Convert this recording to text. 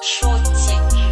说一句